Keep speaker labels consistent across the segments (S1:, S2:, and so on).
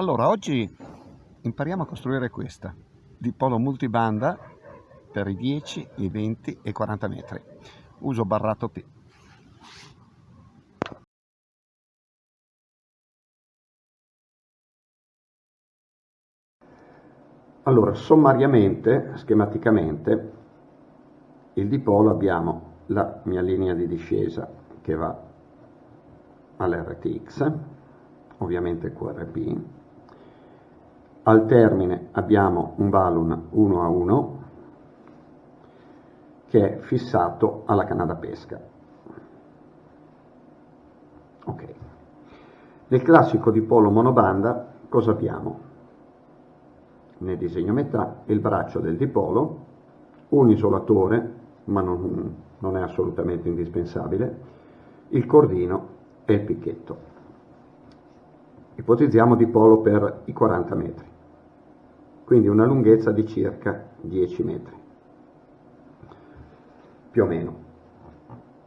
S1: Allora, oggi impariamo a costruire questa, dipolo multibanda per i 10, i 20 e i 40 metri. Uso barrato P. Allora, sommariamente, schematicamente, il dipolo abbiamo la mia linea di discesa che va all'RTX, ovviamente QRP, al termine abbiamo un balun 1 a 1 che è fissato alla canna da pesca. Ok. Nel classico dipolo monobanda cosa abbiamo? Nel disegno metà il braccio del dipolo, un isolatore, ma non, non è assolutamente indispensabile, il cordino e il picchetto. Ipotizziamo dipolo per i 40 metri, quindi una lunghezza di circa 10 metri, più o meno.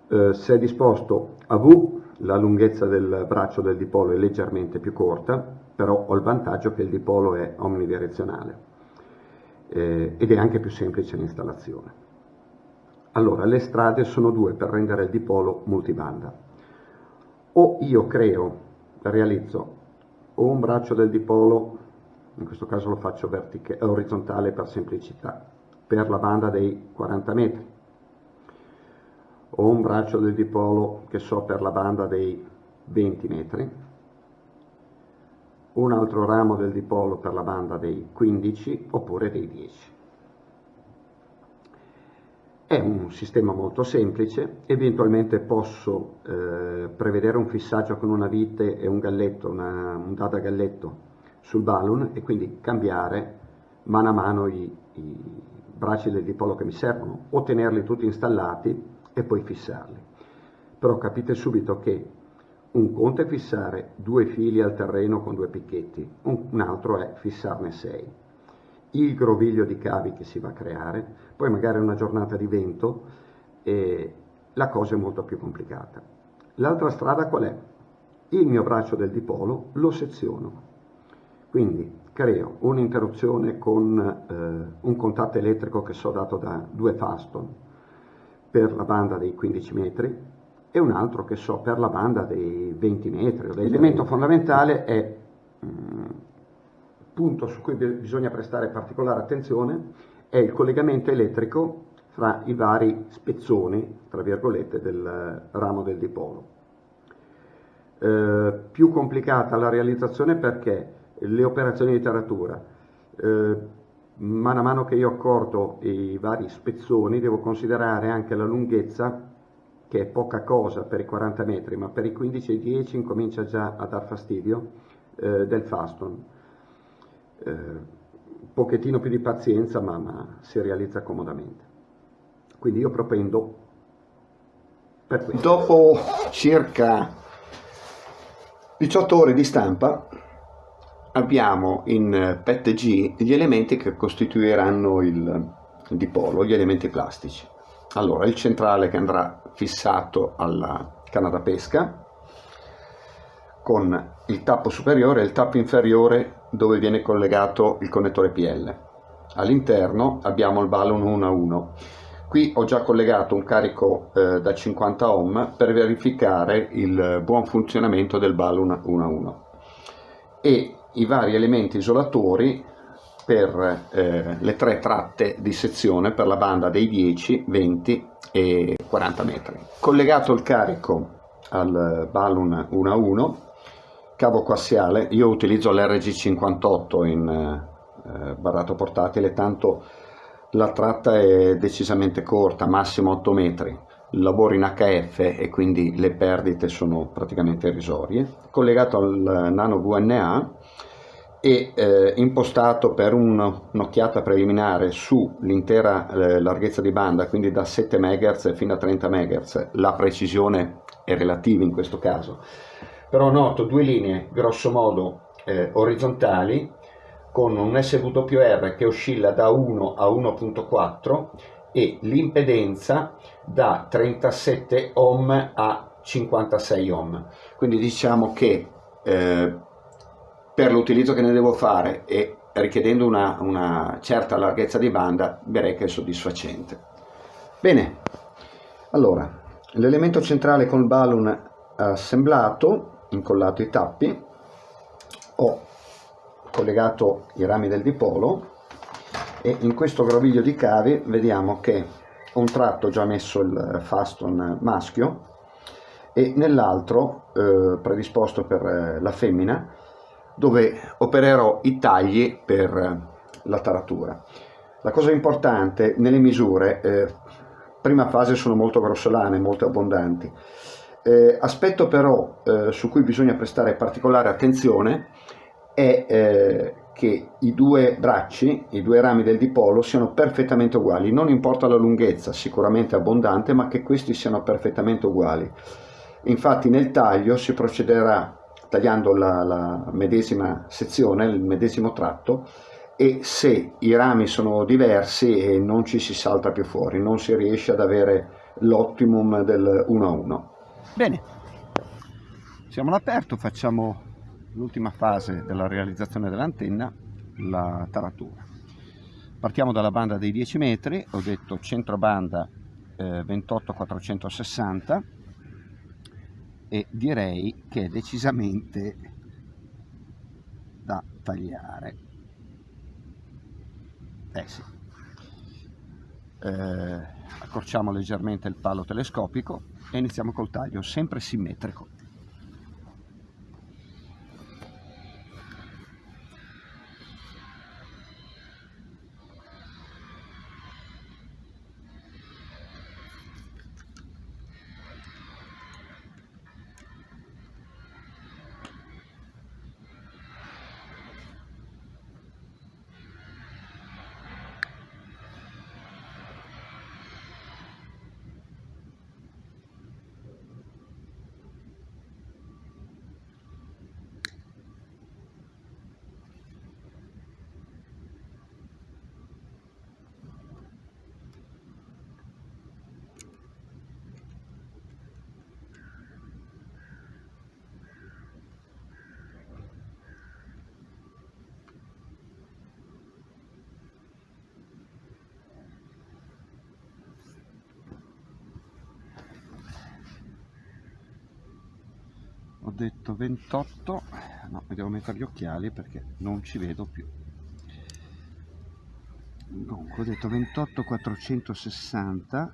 S1: Eh, se è disposto a V, la lunghezza del braccio del dipolo è leggermente più corta, però ho il vantaggio che il dipolo è omnidirezionale eh, ed è anche più semplice l'installazione. Allora, le strade sono due per rendere il dipolo multibanda. O io creo, realizzo o un braccio del dipolo, in questo caso lo faccio orizzontale per semplicità, per la banda dei 40 metri, o un braccio del dipolo che so per la banda dei 20 metri, un altro ramo del dipolo per la banda dei 15 oppure dei 10. È un sistema molto semplice, eventualmente posso eh, prevedere un fissaggio con una vite e un galletto, una, un dada galletto sul balloon e quindi cambiare mano a mano i, i bracci del dipolo che mi servono o tenerli tutti installati e poi fissarli. Però capite subito che un conto è fissare due fili al terreno con due picchetti, un, altro è fissarne sei il groviglio di cavi che si va a creare, poi magari una giornata di vento e la cosa è molto più complicata. L'altra strada qual è? Il mio braccio del dipolo lo seziono, quindi creo un'interruzione con eh, un contatto elettrico che so dato da due faston per la banda dei 15 metri e un altro che so per la banda dei 20 metri. L'elemento fondamentale è mm, punto su cui bisogna prestare particolare attenzione è il collegamento elettrico fra i vari spezzoni, tra virgolette, del ramo del dipolo. Eh, più complicata la realizzazione perché le operazioni di taratura, eh, a mano che io accordo i vari spezzoni, devo considerare anche la lunghezza, che è poca cosa per i 40 metri, ma per i 15 e i 10 incomincia già a dar fastidio, eh, del faston eh, pochettino più di pazienza ma, ma, si realizza comodamente. Quindi io propendo per questo. Dopo circa 18 ore di stampa abbiamo in PETG gli elementi che costituiranno il dipolo, gli elementi plastici. Allora, il centrale che andrà fissato alla canna da pesca, con il tappo superiore e il tappo inferiore dove viene collegato il connettore PL. All'interno abbiamo il balun 1 a 1. Qui ho già collegato un carico eh, da 50 ohm per verificare il buon funzionamento del balun 1 a 1 e i vari elementi isolatori per eh, le tre tratte di sezione per la banda dei 10, 20 e 40 metri. Collegato il carico al balun 1 a 1 cavo coassiale, io utilizzo l'RG58 in eh, barrato portatile, tanto la tratta è decisamente corta, massimo 8 metri, lavoro in HF e quindi le perdite sono praticamente irrisorie, collegato al nano VNA e eh, impostato per un'occhiata preliminare sull'intera eh, larghezza di banda, quindi da 7 MHz fino a 30 MHz, la precisione è relativa in questo caso, però noto due linee grosso modo eh, orizzontali con un SWR che oscilla da 1 a 1.4 e l'impedenza da 37 ohm a 56 ohm quindi diciamo che eh, per l'utilizzo che ne devo fare e richiedendo una, una certa larghezza di banda direi che è soddisfacente. Bene, allora l'elemento centrale con il balloon assemblato, incollato i tappi, ho collegato i rami del dipolo e in questo groviglio di cavi vediamo che un tratto già messo il faston maschio e nell'altro eh, predisposto per eh, la femmina dove opererò i tagli per eh, la taratura. La cosa importante nelle misure, eh, prima fase sono molto grossolane, molto abbondanti, eh, aspetto però eh, su cui bisogna prestare particolare attenzione è eh, che i due bracci, i due rami del dipolo siano perfettamente uguali, non importa la lunghezza, sicuramente abbondante, ma che questi siano perfettamente uguali. Infatti nel taglio si procederà tagliando la, la medesima sezione, il medesimo tratto, e se i rami sono diversi non ci si salta più fuori, non si riesce ad avere l'optimum del 1 a 1. Bene, siamo all'aperto, facciamo l'ultima fase della realizzazione dell'antenna, la taratura. Partiamo dalla banda dei 10 metri, ho detto centro banda eh, 28-460 e direi che è decisamente da tagliare. Eh sì. Eh, accorciamo leggermente il palo telescopico e iniziamo col taglio, sempre simmetrico. ho detto 28 no mi devo mettere gli occhiali perché non ci vedo più. Dunque ho detto 28 460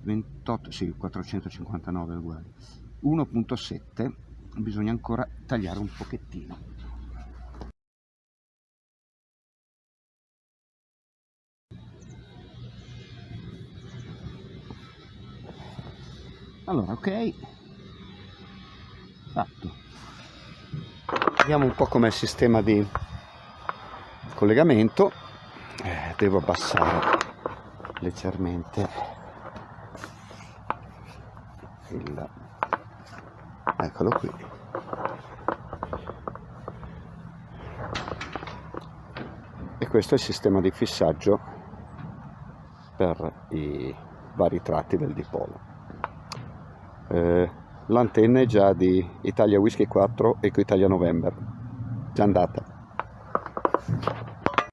S1: 28 sì 459 uguali 1.7 bisogna ancora tagliare un pochettino allora ok. Fatto. Vediamo un po' com'è il sistema di collegamento. Eh, devo abbassare leggermente il eccolo qui. E questo è il sistema di fissaggio per i vari tratti del dipolo eh, l'antenna è già di Italia Whisky 4 Eco Italia November. Già andata